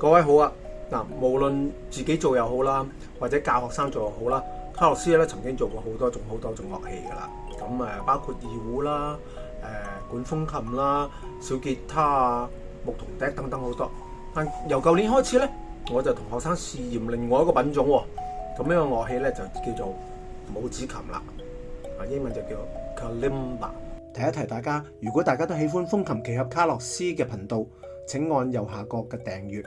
各位好啊！嗱，無論自己做又好啦，或者教學生做又好啦，卡洛斯咧曾經做過好多種好多種樂器㗎啦。咁誒，包括二胡啦、誒管風琴啦、小吉他啊、木桶笛等等好多。但由舊年開始咧，我就同學生試驗另外一個品種喎。咁呢個樂器咧就叫做拇指琴啦，啊英文就叫 kalimba。提一提大家，如果大家都喜歡風琴、鉢合卡洛斯嘅頻道，請按右下角嘅訂閱。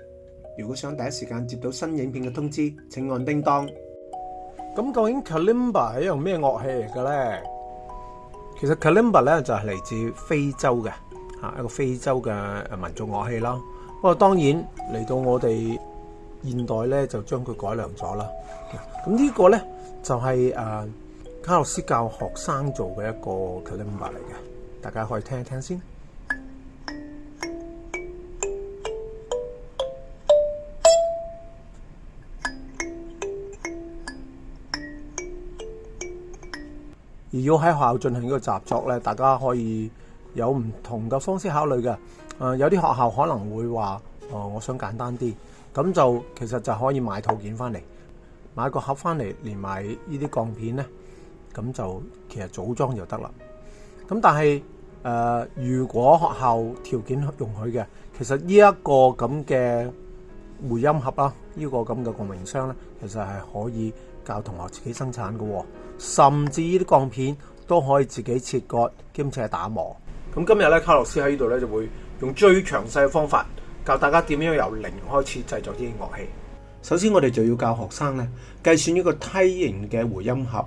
如果想第一时间接到新影片嘅通知，请按叮当。咁究竟 kalimba 系样咩乐器嚟嘅咧？其实 kalimba 咧就系嚟自非洲嘅吓一个非洲嘅民族乐器啦。不过当然嚟到我哋现代咧就将佢改良咗啦。咁呢个咧就系诶卡洛斯教学生做嘅一个 kalimba 嚟嘅，大家可以听一听先。而要喺學校進行呢個習作咧，大家可以有唔同嘅方式考慮嘅。誒，有啲學校可能會話：，誒，我想簡單啲，咁就其實就可以買套件翻嚟，買個盒翻嚟連埋呢啲鋼片咧，咁就其實組裝就得啦。咁但係誒，如果學校條件容許嘅，其實呢一個咁嘅。回音盒啦，呢个咁嘅共鸣箱呢，其实系可以教同学自己生产嘅，甚至呢啲钢片都可以自己切割兼且打磨。咁今日呢，卡洛斯喺呢度呢，就会用最详细嘅方法教大家点样由零开始制作啲乐器。首先我哋就要教学生呢，计算呢个梯形嘅回音盒，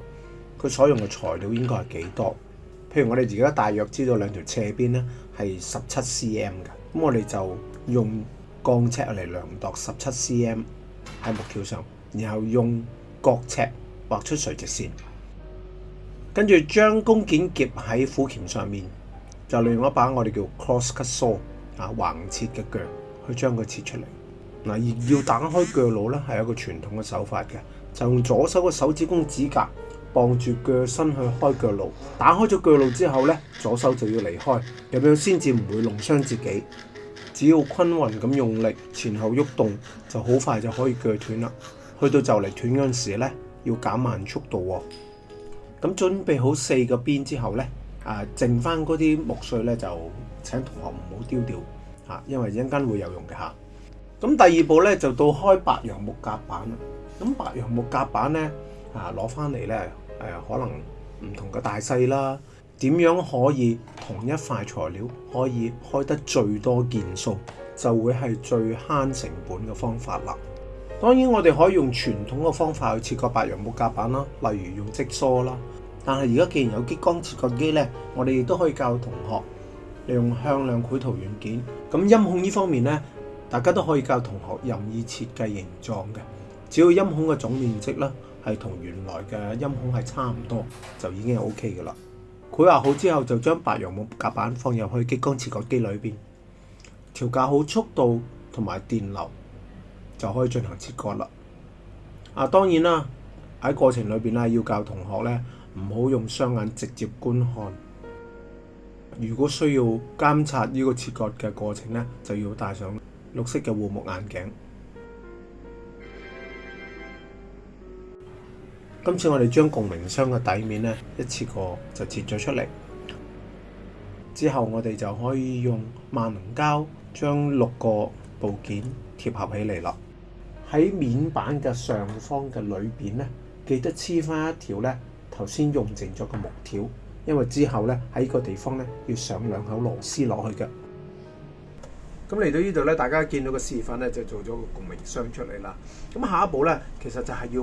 佢所用嘅材料应该系几多？譬如我哋而家大约知道两条斜边呢系十七 cm 嘅，咁我哋就用。钢尺嚟量度十七 cm 喺木条上，然后用角尺画出垂直线，跟住将弓箭夹喺斧钳上面，就利用一把我哋叫 crosscut saw 啊横切嘅锯去将佢切出嚟。嗱，而要打开锯路咧，系一个传统嘅手法嘅，就用左手嘅手指公指甲绑住锯身去开锯路。打开咗锯路之后咧，左手就要离开，咁样先至唔会弄伤自己。只要均匀咁用力前后喐动就好快就可以锯断啦。去到就嚟断嗰阵时咧，要减慢速度喎。咁准备好四个边之后咧，啊，剩翻嗰啲木碎咧就请同学唔好丢掉啊，因为一阵间会有用嘅吓。咁第二步咧就到开白楊木夹板啦。咁白楊木夹板咧啊，攞翻嚟咧诶，可能唔同嘅大细啦。點樣可以同一塊材料可以開得最多件數，就會係最慳成本嘅方法啦。當然，我哋可以用傳統嘅方法去切割白羊木甲板啦，例如用積梳啦。但係而家既然有激光切割機呢，我哋亦都可以教同學利用向量繪圖軟件。咁音孔呢方面呢，大家都可以教同學任意設計形狀嘅，只要音孔嘅總面積呢係同原來嘅音孔係差唔多，就已經 OK 嘅啦。规划好之後，就將白羊木夾板放入去激光切割機裏边，調校好速度同埋電流，就可以進行切割啦。啊，當然啦，喺過程裏边咧，要教同學咧唔好用雙眼直接觀看。如果需要監察呢個切割嘅過程咧，就要戴上綠色嘅護目眼鏡。今次我哋将共鸣箱嘅底面咧，一次过就切咗出嚟，之后我哋就可以用万能胶将六个部件贴合起嚟啦。喺面板嘅上方嘅里边咧，记得黐翻一条咧，头先用剩咗嘅木条，因为之后咧喺个地方咧要上两口螺丝落去嘅。咁嚟到呢度咧，大家见到个示范咧，就做咗个共鸣箱出嚟啦。咁下一步咧，其实就系要。